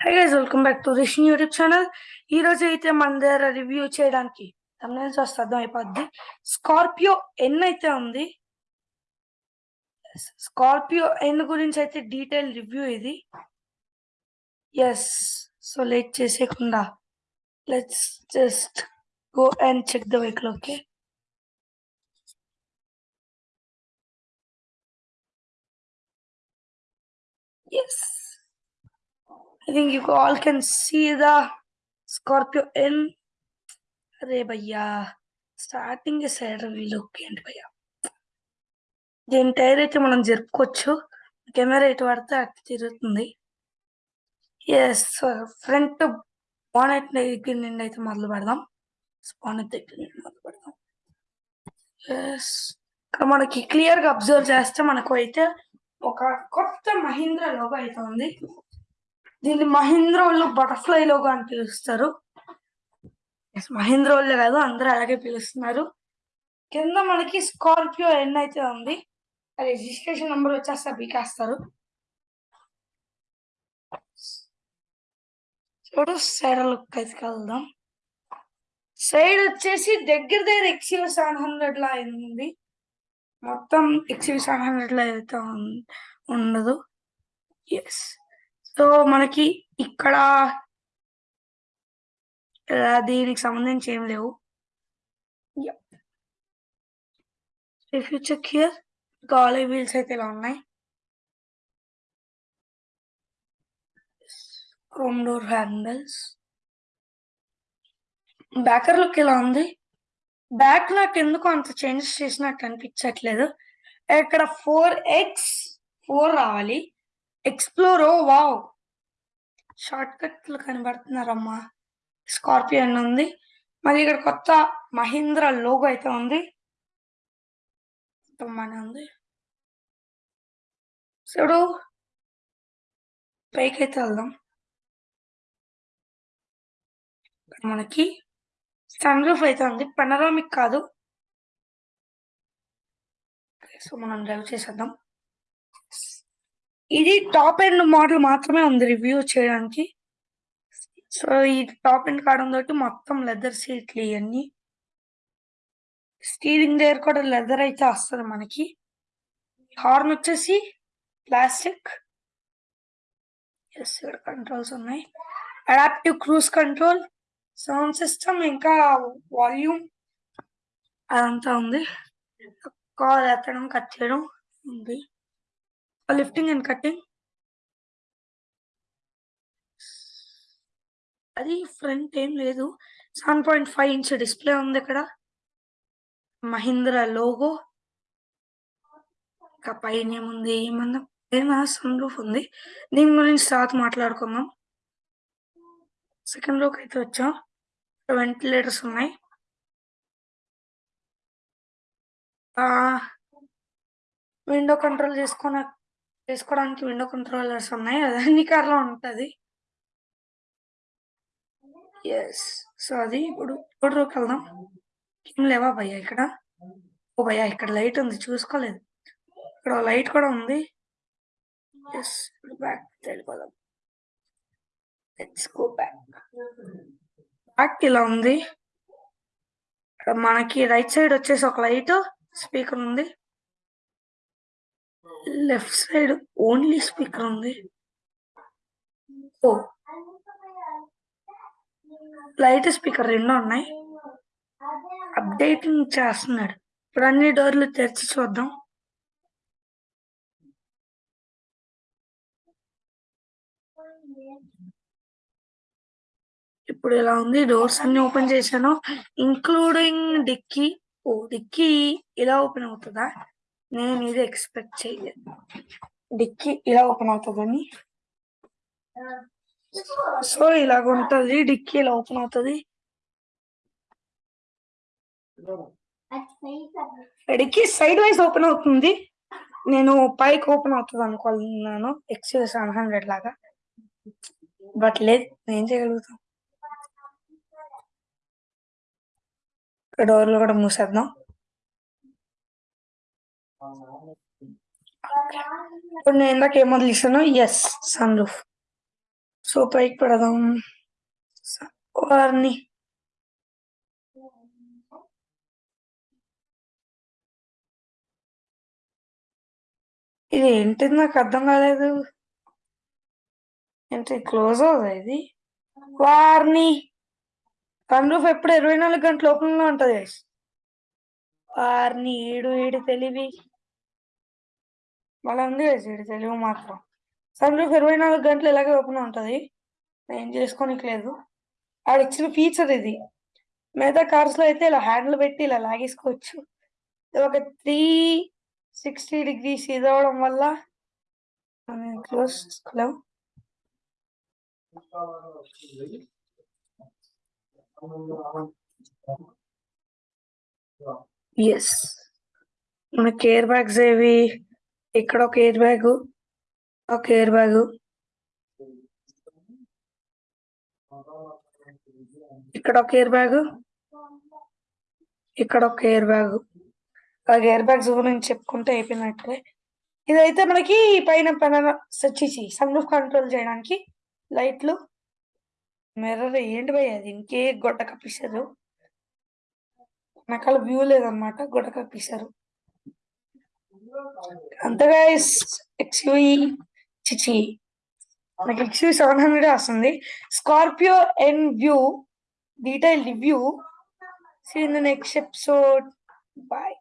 Hi guys welcome back to Rish YouTube channel ఈ రోజు అయితే మన దగ్గర రివ్యూ చేయడానికి తమిళ వస్తే అర్థం అయిపోద్ది. స్కార్పియో ఎన్ అయితే ఉంది. స్కార్పియో ఎన్ గురించి అయితే డీటెయిల్ రివ్యూ ఇది. Yes so late చేసేయకుండా let's just go and check the vehicle okay yes I think you all can see the Scorpio N. అరే భయ్యా స్టార్టింగ్ సైడ్ లుక్ ఏంటి భయ్యా. దీని టైర్ అయితే మనం జరుపుకోవచ్చు. కెమెరా ఎటు పడితే అటు తిరుగుతుంది. ఎస్ ఫ్రంట్ బానెట్ దగ్గర నుండి అయితే మొదలు పెడదాం. బానెట్ దగ్గర నుండి మొదలు పెడదాం. ఎస్ ఇక్కడ మనకి క్లియర్గా అబ్జర్వ్ చేస్తే మనకు అయితే ఒక కొత్త మహీంద్రా లోగో అయితే ఉంది. దీన్ని మహీంద్రా బటర్ఫ్లై లోగా అని పిలుస్తారు. Yes, కాదు అందరూ అలాగే పిలుస్తున్నారు. కింద మనకి స్కార్పియో ఎన్ అయితే ఉంది. రిజిస్ట్రేషన్ నెంబర్ వచ్చేస్తే బీకేస్తారు చూడు సైడ్ లుక్ అయితే కలుద్దాం. సైడ్ వచ్చేసి దగ్గర దగ్గర ఎక్స్యూ సెవెన్ హండ్రెడ్ లా అయింది. మొత్తం ఎక్స్యూ సెవెన్ హండ్రెడ్ లా అయితే ఉండదు. ఎస్ సో మనకి ఇక్కడ దీనికి సంబంధించి ఏం లేవు. ఇఫ్ యూ చెక్ హియర్ గాలీ వీల్స్ అయితే ఇలా ఉన్నాయి. క్రోమ్ డోర్ హ్యాండిల్స్ బ్యాకర్ లుక్ ఇలా ఉంది? బ్యాక్ నాకు ఎందుకు అంత చేంజెస్ చేసినట్టు అనిపించట్లేదు? ఇక్కడ ఫోర్ ఎక్స్ ఫోర్ రావాలి. ఎక్స్ప్లోర్ వావ్ షార్ట్ కట్లు కనబడుతున్నారమ్మా. స్కార్పియో అని ఉంది. మళ్ళీ ఇక్కడ కొత్త మహీంద్ర లోగో అయితే ఉంది. మన ఉంది. చూడు. పైకి అయితే వెళ్దాం. ఇక్కడ మనకి సన్ రూఫ్ అయితే ఉంది. పెనరామిక్ కాదు. సో మనం డ్రైవ్ చేసేద్దాం. ఇది టాప్ ఎండ్ మోడల్ మాత్రమే ఉంది రివ్యూ చేయడానికి. సో ఈ టాప్ ఎండ్ కావడం తోటి మొత్తం లెదర్ సీట్లు ఇవన్నీ స్టీరింగ్ దగ్గర కూడా లెదర్ అయితే వస్తుంది మనకి. హార్న్ వచ్చేసి ప్లాస్టిక్. ఎస్ ఇక్కడ కంట్రోల్స్ ఉన్నాయి. Adaptive cruise control sound system ఇంకా వాల్యూమ్ అదంతా ఉంది. కాల్ ఎత్తడం కట్ చేయడం ఉంది. లిఫ్టింగ్ అండ్ కట్టింగ్ అది ఫ్రంట్ ఏం లేదు. Seven point five inch display ఉంది ఇక్కడ మహీంద్రా లోగో ఇంకా పైన ఏముంది? ఏమన్నా? సన్ రూఫ్ ఉంది. దీని గురించి తర్వాత మాట్లాడుకుందాం. సెకండ్లోకి అయితే వచ్చాం. వెంటిలేటర్స్ ఉన్నాయి. విండో కంట్రోల్ చేసుకున్న చేసుకోవడానికి విండో కంట్రోలర్స్ ఉన్నాయి. అది అన్ని కార్లో ఉంటుంది. ఎస్ సో అది ఇప్పుడు ఇప్పుడు వెళ్దాం. ఏం లేవా భయ్యా ఇక్కడ? ఓ భయ్యా ఇక్కడ లైట్ ఉంది. చూసుకోలేదు. ఇక్కడ లైట్ కూడా ఉంది. ఎస్ ఇప్పుడు బ్యాక్ వెళ్ళిపోదాం లెట్స్ గో బ్యాక్ బ్యాక్ ఇలా ఉంది. ఇక్కడ మనకి రైట్ సైడ్ వచ్చేసి ఒక లైట్ స్పీకర్ ఉంది. లెఫ్ట్ సైడ్ ఓన్లీ స్పీకర్ ఉంది ఓ లైట్ స్పీకర్ రెండు ఉన్నాయి. అప్డేటింగ్ చేస్తున్నాడు. ఇప్పుడు అన్ని డోర్లు తెరిచి చూద్దాం. ఇప్పుడు ఇలా ఉంది? డోర్స్ అన్ని ఓపెన్ చేశాను. ఇంక్లూడింగ్ డిక్కీ ఓ డిక్కీ ఇలా ఓపెన్ అవుతుందా? నేను ఇది ఎక్స్పెక్ట్ చేయలేదు. డిక్కీ ఇలా ఓపెన్ అవుతుందని సో ఇలాగ ఉంటది డిక్కీ ఇలా ఓపెన్ అవుతుంది. డిక్కీ సైడ్ వైజ్ ఓపెన్ అవుతుంది. నేను పైకి ఓపెన్ అవుతుంది అనుకున్నాను ఎక్స్యూ సెవెన్ హండ్రెడ్ లాగా. బట్ లేదు నేను చేయగలుగుతాం. డోర్లు కూడా మూసేద్దాం. ఇప్పుడు నేను ఇందాక ఏం వదిలిస్తాను ఎస్ సన్ రూఫ్ సో పైకి పెడదాం వారిని ఇది ఏంటిది నాకు అర్థం కాలేదు ఏంటి క్లోజ్ అవుదా ఇది వారిని సన్ రూఫ్ ఎప్పుడు ఇరవై నాలుగు గంటల ఓపెన్ ఉంటుంది వారిని ఈడు ఈడు తెలివి మళ్ళీ ఉంది guys తెలుగు మాత్రం. సన్ ఇరవై నాలుగు గంటలు ఇలాగే ఓపెన్ ఉంటుంది? నేను చేసుకోనికి లేదు. ఆడ ఇచ్చిన ఫీచర్ ఇది. మిగతా కార్స్లో అయితే ఇలా హ్యాండిల్ పెట్టి ఇలా లాగేసుకోవచ్చు. ఒక త్రీ సిక్స్టీ డిగ్రీస్ ఇదవడం వల్ల క్లోజ్ చేసుకోలేము ఎస్ మనకి ఎయిర్ బ్యాగ్స్ ఏవి? ఇక్కడ ఒక ఎయిర్ బ్యాగ్ ఒక ఎయిర్ బ్యాగ్. ఇక్కడ ఒక ఎయిర్ బ్యాగ్ ఇక్కడ ఒక ఎయిర్ బ్యాగ్. అలాగే ఎయిర్ బ్యాగ్స్ గురించి చెప్పుకుంటే అయిపోయినట్టే. ఇదైతే మనకి పైన పైన సచ్చిచి సన్ రూఫ్ కంట్రోల్ చేయడానికి లైట్లు మిర్రర్ ఏంటి భయ్య అది ఇంకే గొడ్డ కప్పిస్తారు. వెనకాల వ్యూ లేదన్నమాట గొడ్డ కప్పిస్తారు. అంతగా ఎక్స్యూఈ చిచి. నాకు ఎక్స్యూ సెవెన్ హండ్రెడ్ వస్తుంది. Scorpio N view detail review see in the next episode bye